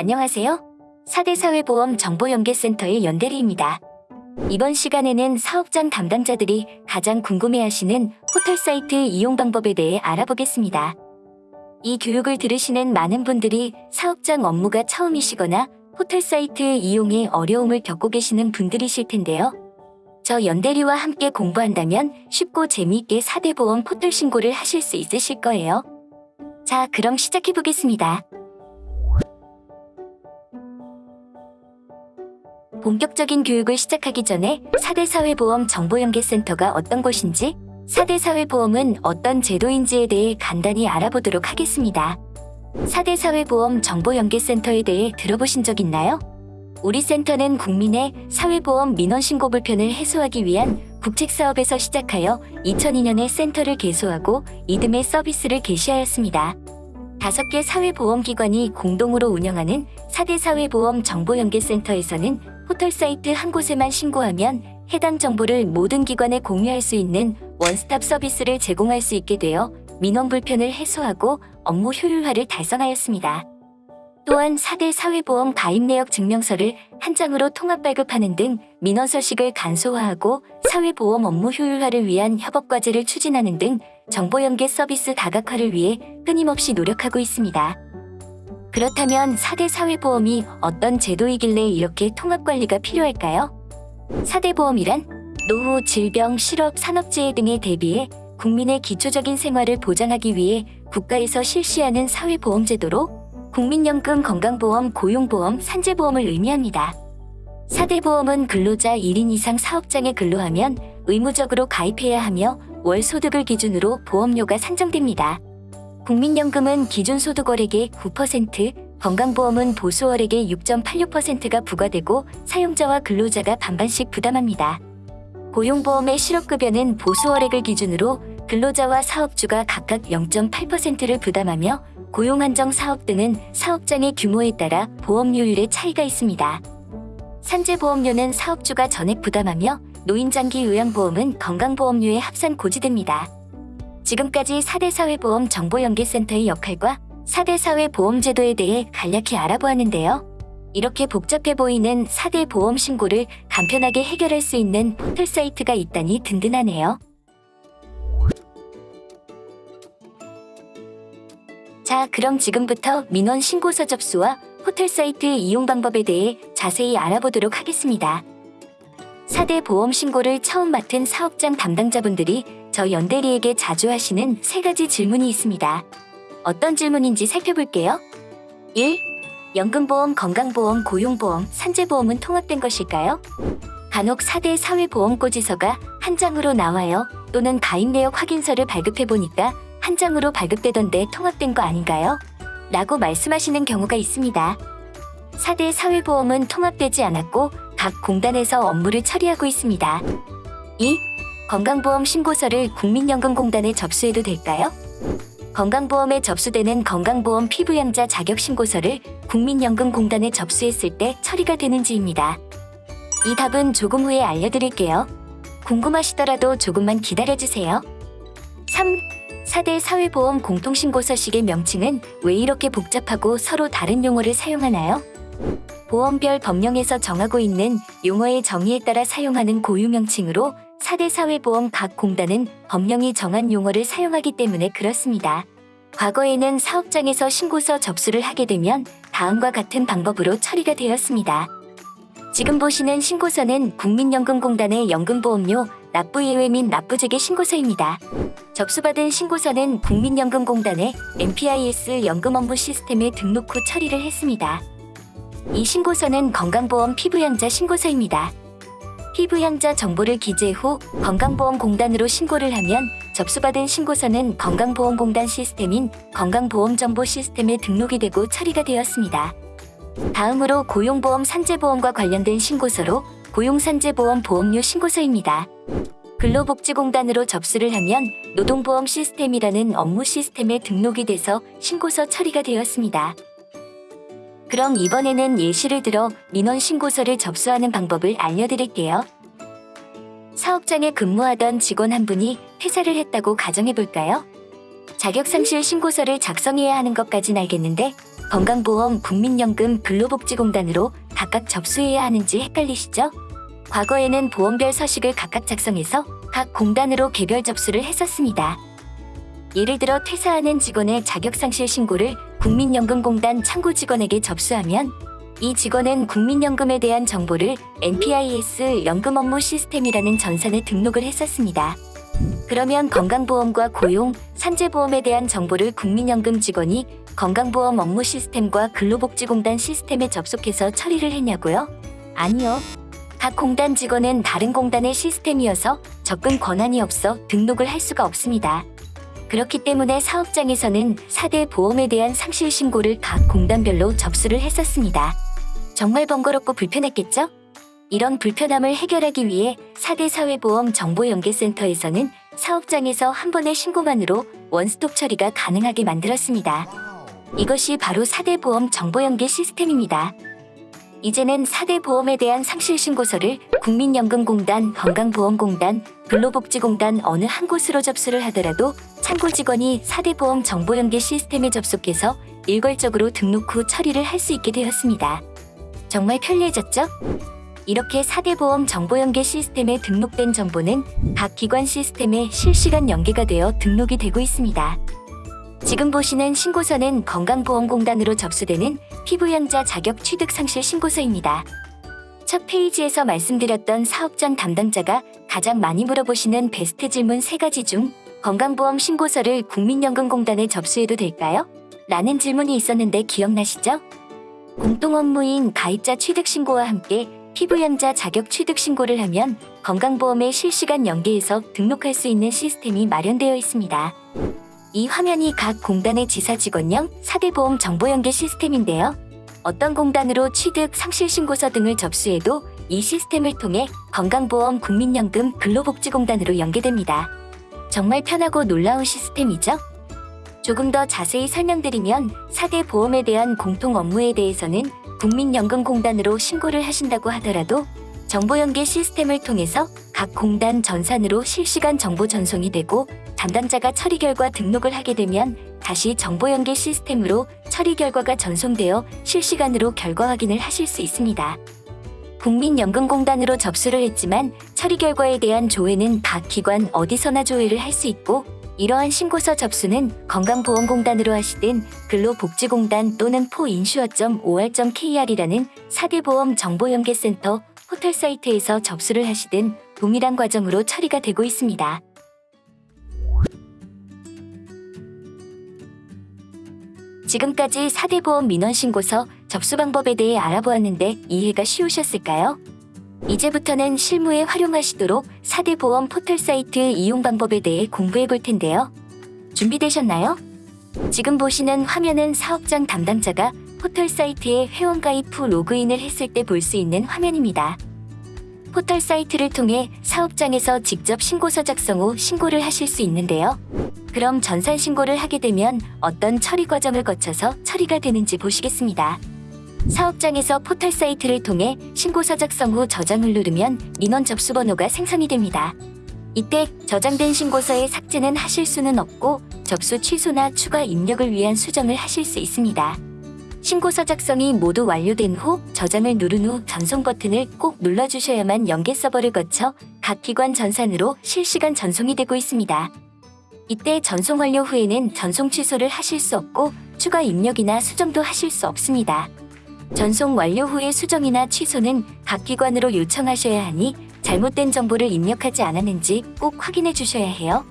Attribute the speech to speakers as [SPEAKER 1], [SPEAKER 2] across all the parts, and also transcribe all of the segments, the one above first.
[SPEAKER 1] 안녕하세요. 4대 사회보험 정보연계센터의 연대리입니다. 이번 시간에는 사업장 담당자들이 가장 궁금해하시는 포털 사이트 이용 방법에 대해 알아보겠습니다. 이 교육을 들으시는 많은 분들이 사업장 업무가 처음이시거나 포털 사이트 이용에 어려움을 겪고 계시는 분들이실 텐데요. 저 연대리와 함께 공부한다면 쉽고 재미있게 4대 보험 포털 신고를 하실 수 있으실 거예요. 자, 그럼 시작해 보겠습니다. 본격적인 교육을 시작하기 전에 4대 사회보험 정보연계센터가 어떤 곳인지, 4대 사회보험은 어떤 제도인지에 대해 간단히 알아보도록 하겠습니다. 4대 사회보험 정보연계센터에 대해 들어보신 적 있나요? 우리 센터는 국민의 사회보험 민원신고 불편을 해소하기 위한 국책사업에서 시작하여 2002년에 센터를 개소하고 이듬해 서비스를 개시하였습니다. 다섯 개 사회보험기관이 공동으로 운영하는 4대 사회보험 정보연계센터에서는 포털 사이트 한 곳에만 신고하면 해당 정보를 모든 기관에 공유할 수 있는 원스톱 서비스를 제공할 수 있게 되어 민원 불편을 해소하고 업무 효율화를 달성하였습니다. 또한 4대 사회보험 가입 내역 증명서를 한 장으로 통합 발급하는 등 민원 서식을 간소화하고 사회보험 업무 효율화를 위한 협업 과제를 추진하는 등 정보 연계 서비스 다각화를 위해 끊임없이 노력하고 있습니다. 그렇다면 4대 사회보험이 어떤 제도이길래 이렇게 통합 관리가 필요할까요? 4대 보험이란 노후, 질병, 실업, 산업재해 등에 대비해 국민의 기초적인 생활을 보장하기 위해 국가에서 실시하는 사회보험 제도로 국민연금, 건강보험, 고용보험, 산재보험을 의미합니다. 4대 보험은 근로자 1인 이상 사업장에 근로하면 의무적으로 가입해야 하며 월 소득을 기준으로 보험료가 산정됩니다. 국민연금은 기준 소득월액의 9%, 건강보험은 보수월액의 6.86%가 부과되고 사용자와 근로자가 반반씩 부담합니다. 고용보험의 실업급여는 보수월액을 기준으로 근로자와 사업주가 각각 0.8%를 부담하며 고용한정 사업 등은 사업장의 규모에 따라 보험료율의 차이가 있습니다. 산재보험료는 사업주가 전액 부담하며 노인장기 요양보험은 건강보험료에 합산 고지됩니다. 지금까지 4대 사회보험 정보연계센터의 역할과 4대 사회보험제도에 대해 간략히 알아보았는데요. 이렇게 복잡해 보이는 4대 보험 신고를 간편하게 해결할 수 있는 포털 사이트가 있다니 든든하네요. 자, 그럼 지금부터 민원 신고서 접수와 포털 사이트 이용 방법에 대해 자세히 알아보도록 하겠습니다. 4대 보험 신고를 처음 맡은 사업장 담당자분들이 저 연대리에게 자주 하시는 세 가지 질문이 있습니다. 어떤 질문인지 살펴볼게요. 1. 연금보험, 건강보험, 고용보험, 산재보험은 통합된 것일까요? 간혹 4대 사회보험고지서가 한 장으로 나와요. 또는 가입 내역 확인서를 발급해보니까 한 장으로 발급되던데 통합된 거 아닌가요? 라고 말씀하시는 경우가 있습니다. 4대 사회보험은 통합되지 않았고 각 공단에서 업무를 처리하고 있습니다. 2. 건강보험 신고서를 국민연금공단에 접수해도 될까요? 건강보험에 접수되는 건강보험 피부양자 자격신고서를 국민연금공단에 접수했을 때 처리가 되는지입니다. 이 답은 조금 후에 알려드릴게요. 궁금하시더라도 조금만 기다려주세요. 3. 4대 사회보험 공통신고서식의 명칭은 왜 이렇게 복잡하고 서로 다른 용어를 사용하나요? 보험별 법령에서 정하고 있는 용어의 정의에 따라 사용하는 고유 명칭으로 4대 사회보험 각 공단은 법령이 정한 용어를 사용하기 때문에 그렇습니다. 과거에는 사업장에서 신고서 접수를 하게 되면 다음과 같은 방법으로 처리가 되었습니다. 지금 보시는 신고서는 국민연금공단의 연금보험료, 납부 예외 및 납부재개 신고서입니다. 접수받은 신고서는 국민연금공단의 MPIS 연금 업무 시스템에 등록 후 처리를 했습니다. 이 신고서는 건강보험 피부양자 신고서입니다. 피부양자 정보를 기재 후 건강보험공단으로 신고를 하면 접수받은 신고서는 건강보험공단 시스템인 건강보험정보 시스템에 등록이 되고 처리가 되었습니다. 다음으로 고용보험 산재보험과 관련된 신고서로 고용산재보험 보험료 신고서입니다. 근로복지공단으로 접수를 하면 노동보험 시스템이라는 업무 시스템에 등록이 돼서 신고서 처리가 되었습니다. 그럼 이번에는 예시를 들어 민원 신고서를 접수하는 방법을 알려드릴게요. 사업장에 근무하던 직원 한 분이 퇴사를 했다고 가정해볼까요? 자격상실 신고서를 작성해야 하는 것까진 알겠는데 건강보험, 국민연금, 근로복지공단으로 각각 접수해야 하는지 헷갈리시죠? 과거에는 보험별 서식을 각각 작성해서 각 공단으로 개별 접수를 했었습니다. 예를 들어 퇴사하는 직원의 자격상실 신고를 국민연금공단 창구 직원에게 접수하면 이 직원은 국민연금에 대한 정보를 NPIS 연금 업무 시스템이라는 전산에 등록을 했었습니다. 그러면 건강보험과 고용, 산재보험에 대한 정보를 국민연금 직원이 건강보험 업무 시스템과 근로복지공단 시스템에 접속해서 처리를 했냐고요? 아니요. 각 공단 직원은 다른 공단의 시스템이어서 접근 권한이 없어 등록을 할 수가 없습니다. 그렇기 때문에 사업장에서는 4대 보험에 대한 상실 신고를 각 공단별로 접수를 했었습니다. 정말 번거롭고 불편했겠죠? 이런 불편함을 해결하기 위해 4대 사회보험 정보연계센터에서는 사업장에서 한 번의 신고만으로 원스톱 처리가 가능하게 만들었습니다. 이것이 바로 4대 보험 정보연계 시스템입니다. 이제는 4대 보험에 대한 상실 신고서를 국민연금공단, 건강보험공단, 근로복지공단 어느 한 곳으로 접수를 하더라도 창고 직원이 4대 보험 정보연계 시스템에 접속해서 일괄적으로 등록 후 처리를 할 수 있게 되었습니다. 정말 편리해졌죠? 이렇게 4대 보험 정보연계 시스템에 등록된 정보는 각 기관 시스템에 실시간 연계가 되어 등록이 되고 있습니다. 지금 보시는 신고서는 건강보험공단으로 접수되는 피부양자 자격 취득 상실 신고서입니다. 첫 페이지에서 말씀드렸던 사업장 담당자가 가장 많이 물어보시는 베스트 질문 3가지 중 건강보험 신고서를 국민연금공단에 접수해도 될까요? 라는 질문이 있었는데 기억나시죠? 공동 업무인 가입자 취득 신고와 함께 피부양자 자격 취득 신고를 하면 건강보험에 실시간 연계해서 등록할 수 있는 시스템이 마련되어 있습니다. 이 화면이 각 공단의 지사 직원형 4대 보험 정보 연계 시스템인데요. 어떤 공단으로 취득, 상실 신고서 등을 접수해도 이 시스템을 통해 건강보험, 국민연금, 근로복지공단으로 연계됩니다. 정말 편하고 놀라운 시스템이죠? 조금 더 자세히 설명드리면 4대 보험에 대한 공통 업무에 대해서는 국민연금공단으로 신고를 하신다고 하더라도 정보연계 시스템을 통해서 각 공단 전산으로 실시간 정보 전송이 되고 담당자가 처리 결과 등록을 하게 되면 다시 정보 연계 시스템으로 처리 결과가 전송되어 실시간으로 결과 확인을 하실 수 있습니다. 국민연금공단으로 접수를 했지만 처리 결과에 대한 조회는 각 기관 어디서나 조회를 할 수 있고 이러한 신고서 접수는 건강보험공단으로 하시든 근로복지공단 또는 포인슈어.or.kr이라는 4대 보험 정보연계센터 호텔 사이트에서 접수를 하시든 동일한 과정으로 처리가 되고 있습니다. 지금까지 4대 보험 민원 신고서 접수 방법에 대해 알아보았는데 이해가 쉬우셨을까요? 이제부터는 실무에 활용하시도록 4대 보험 포털 사이트 이용 방법에 대해 공부해 볼 텐데요. 준비되셨나요? 지금 보시는 화면은 사업장 담당자가 포털 사이트에 회원가입 후 로그인을 했을 때 볼 수 있는 화면입니다. 포털 사이트를 통해 사업장에서 직접 신고서 작성 후 신고를 하실 수 있는데요. 그럼 전산 신고를 하게 되면 어떤 처리 과정을 거쳐서 처리가 되는지 보시겠습니다. 사업장에서 포털 사이트를 통해 신고서 작성 후 저장을 누르면 민원 접수 번호가 생성이 됩니다. 이때 저장된 신고서의 삭제는 하실 수는 없고 접수 취소나 추가 입력을 위한 수정을 하실 수 있습니다. 신고서 작성이 모두 완료된 후 저장을 누른 후 전송 버튼을 꼭 눌러주셔야만 연계 서버를 거쳐 각 기관 전산으로 실시간 전송이 되고 있습니다. 이때 전송 완료 후에는 전송 취소를 하실 수 없고 추가 입력이나 수정도 하실 수 없습니다. 전송 완료 후의 수정이나 취소는 각 기관으로 요청하셔야 하니 잘못된 정보를 입력하지 않았는지 꼭 확인해 주셔야 해요.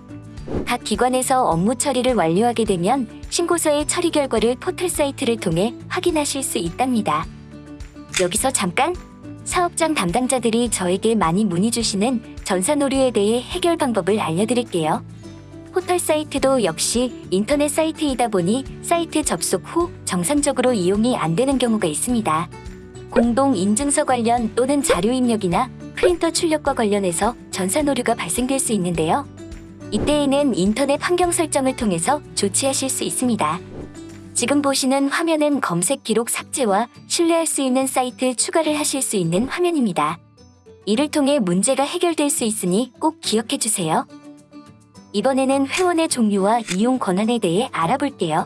[SPEAKER 1] 각 기관에서 업무 처리를 완료하게 되면 신고서의 처리 결과를 포털 사이트를 통해 확인하실 수 있답니다. 여기서 잠깐! 사업장 담당자들이 저에게 많이 문의 주시는 전산 오류에 대해 해결 방법을 알려드릴게요. 포털 사이트도 역시 인터넷 사이트이다 보니 사이트 접속 후 정상적으로 이용이 안 되는 경우가 있습니다. 공동 인증서 관련 또는 자료 입력이나 프린터 출력과 관련해서 전산 오류가 발생될 수 있는데요. 이때에는 인터넷 환경 설정을 통해서 조치하실 수 있습니다. 지금 보시는 화면은 검색 기록 삭제와 신뢰할 수 있는 사이트 추가를 하실 수 있는 화면입니다. 이를 통해 문제가 해결될 수 있으니 꼭 기억해 주세요. 이번에는 회원의 종류와 이용 권한에 대해 알아볼게요.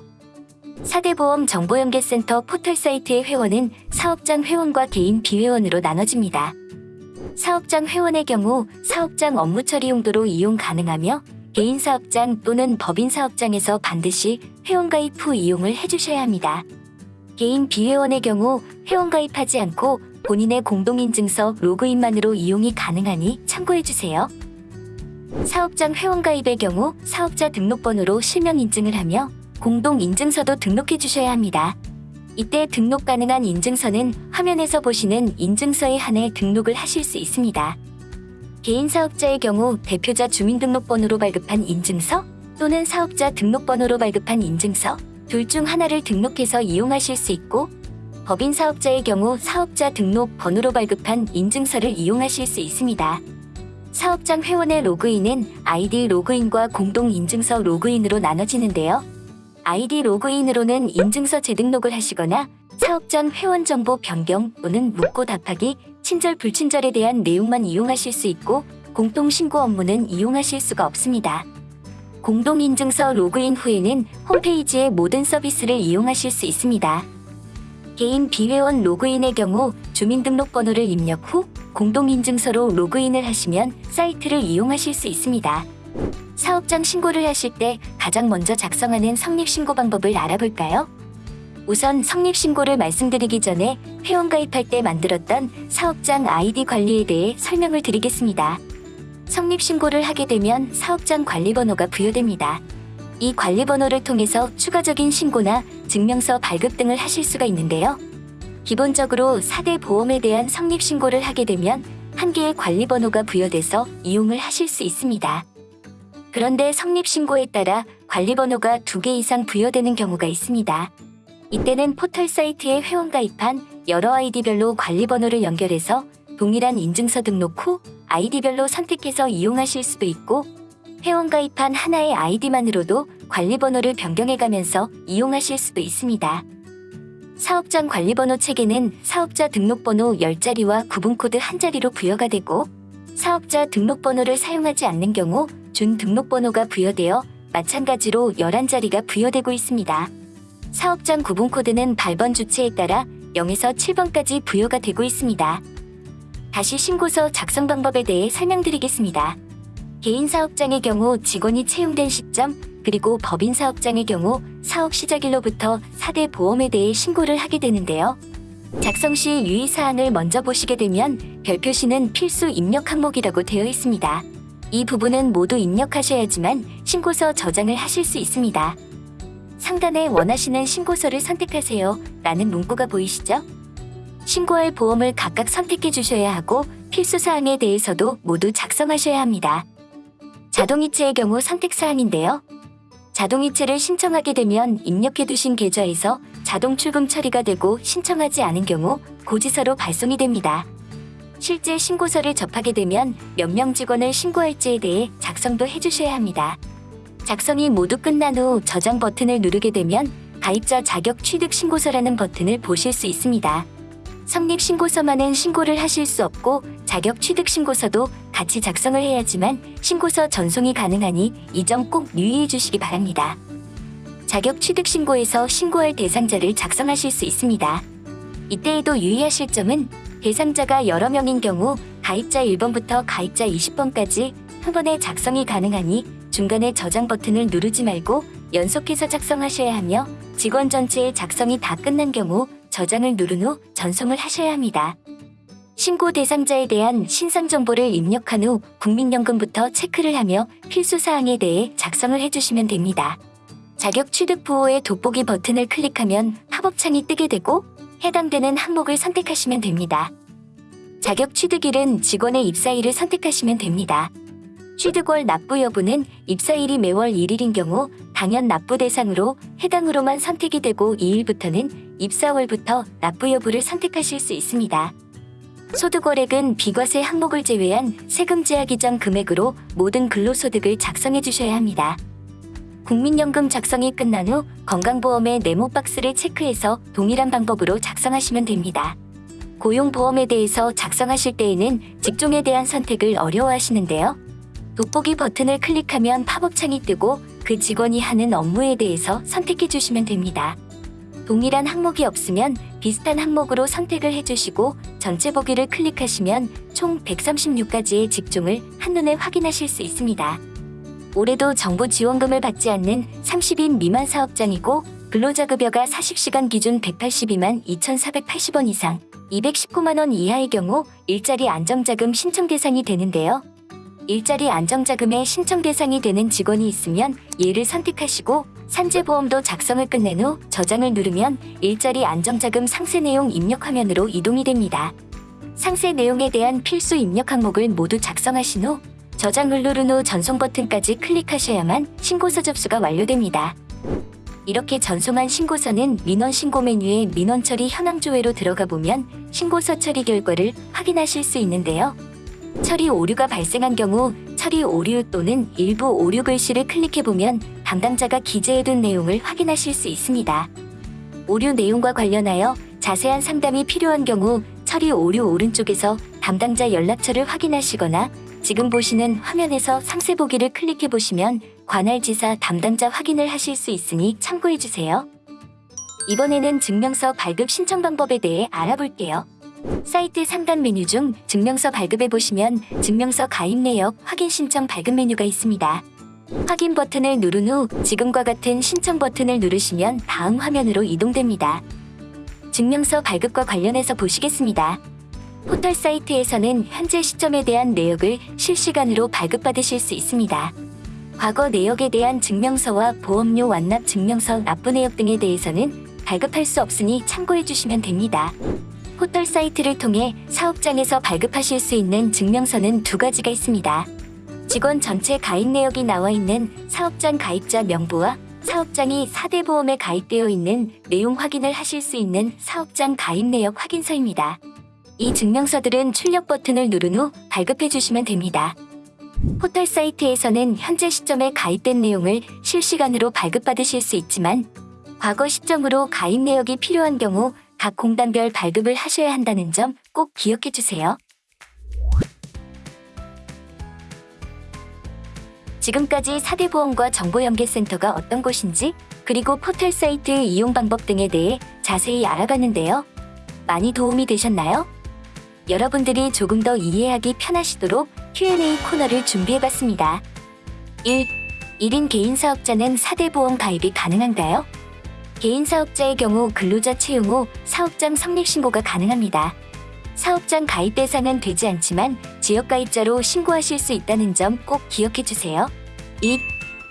[SPEAKER 1] 4대보험 정보연계센터 포털 사이트의 회원은 사업장 회원과 개인 비회원으로 나눠집니다. 사업장 회원의 경우 사업장 업무 처리 용도로 이용 가능하며 개인 사업장 또는 법인 사업장에서 반드시 회원 가입 후 이용을 해주셔야 합니다. 개인 비회원의 경우 회원 가입하지 않고 본인의 공동인증서 로그인만으로 이용이 가능하니 참고해주세요. 사업장 회원 가입의 경우 사업자 등록번호로 실명 인증을 하며 공동인증서도 등록해 주셔야 합니다. 이때 등록 가능한 인증서는 화면에서 보시는 인증서에 한해 등록을 하실 수 있습니다. 개인 사업자의 경우 대표자 주민등록번호로 발급한 인증서 또는 사업자 등록번호로 발급한 인증서 둘 중 하나를 등록해서 이용하실 수 있고 법인 사업자의 경우 사업자 등록 번호로 발급한 인증서를 이용하실 수 있습니다. 사업장 회원의 로그인은 아이디 로그인과 공동 인증서 로그인으로 나눠지는데요. 아이디 로그인으로는 인증서 재등록을 하시거나 사업장 회원 정보 변경 또는 묻고 답하기, 친절 불친절에 대한 내용만 이용하실 수 있고 공동 신고 업무는 이용하실 수가 없습니다. 공동인증서 로그인 후에는 홈페이지의 모든 서비스를 이용하실 수 있습니다. 개인 비회원 로그인의 경우 주민등록번호를 입력 후 공동인증서로 로그인을 하시면 사이트를 이용하실 수 있습니다. 사업장 신고를 하실 때 가장 먼저 작성하는 성립신고 방법을 알아볼까요? 우선 성립신고를 말씀드리기 전에 회원 가입할 때 만들었던 사업장 아이디 관리에 대해 설명을 드리겠습니다. 성립신고를 하게 되면 사업장 관리번호가 부여됩니다. 이 관리번호를 통해서 추가적인 신고나 증명서 발급 등을 하실 수가 있는데요. 기본적으로 4대 보험에 대한 성립신고를 하게 되면 한 개의 관리번호가 부여돼서 이용을 하실 수 있습니다. 그런데 성립신고에 따라 관리번호가 두개 이상 부여되는 경우가 있습니다. 이때는 포털 사이트에 회원 가입한 여러 아이디별로 관리번호를 연결해서 동일한 인증서 등록 후 아이디별로 선택해서 이용하실 수도 있고 회원 가입한 하나의 아이디만으로도 관리번호를 변경해가면서 이용하실 수도 있습니다. 사업장 관리번호 체계는 사업자 등록번호 10자리와 구분코드 1자리로 부여가 되고 사업자 등록번호를 사용하지 않는 경우 준 등록번호가 부여되어 마찬가지로 11자리가 부여되고 있습니다. 사업장 구분코드는 발번 주체에 따라 0에서 7번까지 부여가 되고 있습니다. 다시 신고서 작성 방법에 대해 설명드리겠습니다. 개인 사업장의 경우 직원이 채용된 시점, 그리고 법인 사업장의 경우 사업 시작일로부터 4대 보험에 대해 신고를 하게 되는데요. 작성 시 유의사항을 먼저 보시게 되면 별표시는 필수 입력 항목이라고 되어 있습니다. 이 부분은 모두 입력하셔야지만 신고서 저장을 하실 수 있습니다. 상단에 원하시는 신고서를 선택하세요 라는 문구가 보이시죠? 신고할 보험을 각각 선택해 주셔야 하고 필수 사항에 대해서도 모두 작성하셔야 합니다. 자동이체의 경우 선택사항인데요. 자동이체를 신청하게 되면 입력해 두신 계좌에서 자동 출금 처리가 되고 신청하지 않은 경우 고지서로 발송이 됩니다. 실제 신고서를 접하게 되면 몇 명 직원을 신고할지에 대해 작성도 해주셔야 합니다. 작성이 모두 끝난 후 저장 버튼을 누르게 되면 가입자 자격 취득 신고서라는 버튼을 보실 수 있습니다. 성립 신고서만은 신고를 하실 수 없고 자격 취득 신고서도 같이 작성을 해야지만 신고서 전송이 가능하니 이 점 꼭 유의해 주시기 바랍니다. 자격 취득 신고에서 신고할 대상자를 작성하실 수 있습니다. 이때에도 유의하실 점은 대상자가 여러 명인 경우 가입자 1번부터 가입자 20번까지 한 번에 작성이 가능하니 중간에 저장 버튼을 누르지 말고 연속해서 작성하셔야 하며 직원 전체의 작성이 다 끝난 경우 저장을 누른 후 전송을 하셔야 합니다. 신고 대상자에 대한 신상 정보를 입력한 후 국민연금부터 체크를 하며 필수 사항에 대해 작성을 해주시면 됩니다. 자격 취득 부호의 돋보기 버튼을 클릭하면 팝업 창이 뜨게 되고 해당되는 항목을 선택하시면 됩니다. 자격 취득일은 직원의 입사일을 선택하시면 됩니다. 취득월 납부 여부는 입사일이 매월 1일인 경우 당연 납부 대상으로 해당으로만 선택이 되고 2일부터는 입사월부터 납부 여부를 선택하실 수 있습니다. 소득월액은 비과세 항목을 제외한 세금 제한 이전 금액으로 모든 근로소득을 작성해 주셔야 합니다. 국민연금 작성이 끝난 후 건강보험의 네모 박스를 체크해서 동일한 방법으로 작성하시면 됩니다. 고용보험에 대해서 작성하실 때에는 직종에 대한 선택을 어려워하시는데요. 돋보기 버튼을 클릭하면 팝업창이 뜨고 그 직원이 하는 업무에 대해서 선택해 주시면 됩니다. 동일한 항목이 없으면 비슷한 항목으로 선택을 해주시고 전체 보기를 클릭하시면 총 136가지의 직종을 한눈에 확인하실 수 있습니다. 올해도 정부 지원금을 받지 않는 30인 미만 사업장이고 근로자급여가 40시간 기준 182만 2,480원 이상, 219만 원 이하의 경우 일자리 안정자금 신청 대상이 되는데요. 일자리 안정자금의 신청 대상이 되는 직원이 있으면 얘를 선택하시고 산재보험도 작성을 끝낸 후 저장을 누르면 일자리 안정자금 상세 내용 입력 화면으로 이동이 됩니다. 상세 내용에 대한 필수 입력 항목을 모두 작성하신 후 저장을 누른 후 전송 버튼까지 클릭하셔야만 신고서 접수가 완료됩니다. 이렇게 전송한 신고서는 민원 신고 메뉴에 민원 처리 현황 조회로 들어가 보면 신고서 처리 결과를 확인하실 수 있는데요. 처리 오류가 발생한 경우 처리 오류 또는 일부 오류 글씨를 클릭해 보면 담당자가 기재해둔 내용을 확인하실 수 있습니다. 오류 내용과 관련하여 자세한 상담이 필요한 경우 처리 오류 오른쪽에서 담당자 연락처를 확인하시거나 지금 보시는 화면에서 상세 보기를 클릭해 보시면 관할 지사 담당자 확인을 하실 수 있으니 참고해 주세요. 이번에는 증명서 발급 신청 방법에 대해 알아볼게요. 사이트 상단 메뉴 중 증명서 발급에 보시면 증명서 가입 내역 확인 신청 발급 메뉴가 있습니다. 확인 버튼을 누른 후 지금과 같은 신청 버튼을 누르시면 다음 화면으로 이동됩니다. 증명서 발급과 관련해서 보시겠습니다. 포털 사이트에서는 현재 시점에 대한 내역을 실시간으로 발급받으실 수 있습니다. 과거 내역에 대한 증명서와 보험료 완납 증명서 납부 내역 등에 대해서는 발급할 수 없으니 참고해 주시면 됩니다. 포털 사이트를 통해 사업장에서 발급하실 수 있는 증명서는 두 가지가 있습니다. 직원 전체 가입 내역이 나와 있는 사업장 가입자 명부와 사업장이 4대 보험에 가입되어 있는 내용 확인을 하실 수 있는 사업장 가입 내역 확인서입니다. 이 증명서들은 출력 버튼을 누른 후 발급해 주시면 됩니다. 포털 사이트에서는 현재 시점에 가입된 내용을 실시간으로 발급받으실 수 있지만 과거 시점으로 가입 내역이 필요한 경우 각 공단별 발급을 하셔야 한다는 점 꼭 기억해 주세요. 지금까지 4대 보험과 정보연계센터가 어떤 곳인지 그리고 포털 사이트 이용 방법 등에 대해 자세히 알아봤는데요. 많이 도움이 되셨나요? 여러분들이 조금 더 이해하기 편하시도록 Q&A 코너를 준비해봤습니다. 1. 1인 개인 사업자는 4대 보험 가입이 가능한가요? 개인 사업자의 경우 근로자 채용 후 사업장 성립 신고가 가능합니다. 사업장 가입 대상은 되지 않지만 지역 가입자로 신고하실 수 있다는 점 꼭 기억해 주세요. 2.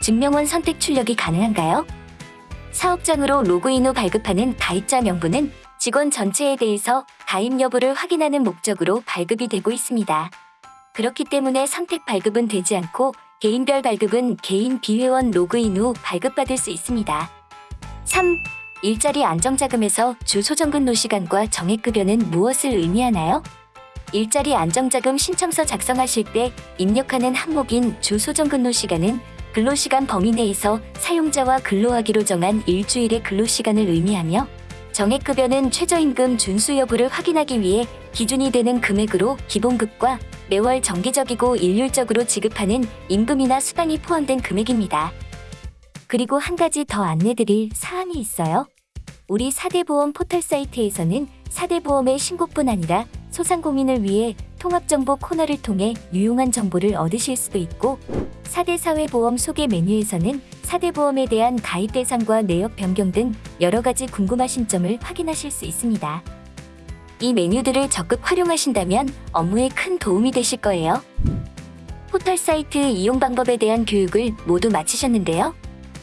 [SPEAKER 1] 증명원 선택 출력이 가능한가요? 사업장으로 로그인 후 발급하는 가입자 명부는 직원 전체에 대해서 가입 여부를 확인하는 목적으로 발급이 되고 있습니다. 그렇기 때문에 선택 발급은 되지 않고 개인별 발급은 개인 비회원 로그인 후 발급받을 수 있습니다. 3. 일자리 안정자금에서 주 소정근로 시간과 정액급여는 무엇을 의미하나요? 일자리 안정자금 신청서 작성하실 때 입력하는 항목인 주 소정근로 시간은 근로시간 범위 내에서 사용자와 근로하기로 정한 일주일의 근로시간을 의미하며 정액급여는 최저임금 준수 여부를 확인하기 위해 기준이 되는 금액으로 기본급과 매월 정기적이고 일률적으로 지급하는 임금이나 수당이 포함된 금액입니다. 그리고 한 가지 더 안내드릴 사항이 있어요. 우리 4대 보험 포털 사이트에서는 4대 보험의 신고뿐 아니라 소상공인을 위해 통합정보 코너를 통해 유용한 정보를 얻으실 수도 있고 4대 사회보험 소개 메뉴에서는 4대 보험에 대한 가입 대상과 내역 변경 등 여러 가지 궁금하신 점을 확인하실 수 있습니다. 이 메뉴들을 적극 활용하신다면 업무에 큰 도움이 되실 거예요. 포털 사이트 이용 방법에 대한 교육을 모두 마치셨는데요.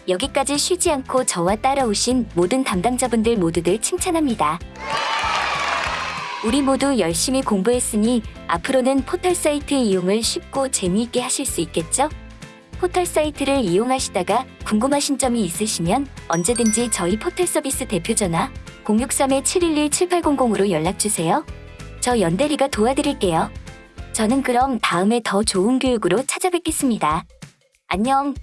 [SPEAKER 1] 여기까지 쉬지 않고 저와 따라오신 모든 담당자분들 모두들 칭찬합니다. 우리 모두 열심히 공부했으니 앞으로는 포털 사이트 이용을 쉽고 재미있게 하실 수 있겠죠? 포털 사이트를 이용하시다가 궁금하신 점이 있으시면 언제든지 저희 포털 서비스 대표 전화 063-711-7800으로 연락주세요. 저 연대리가 도와드릴게요. 저는 그럼 다음에 더 좋은 교육으로 찾아뵙겠습니다. 안녕!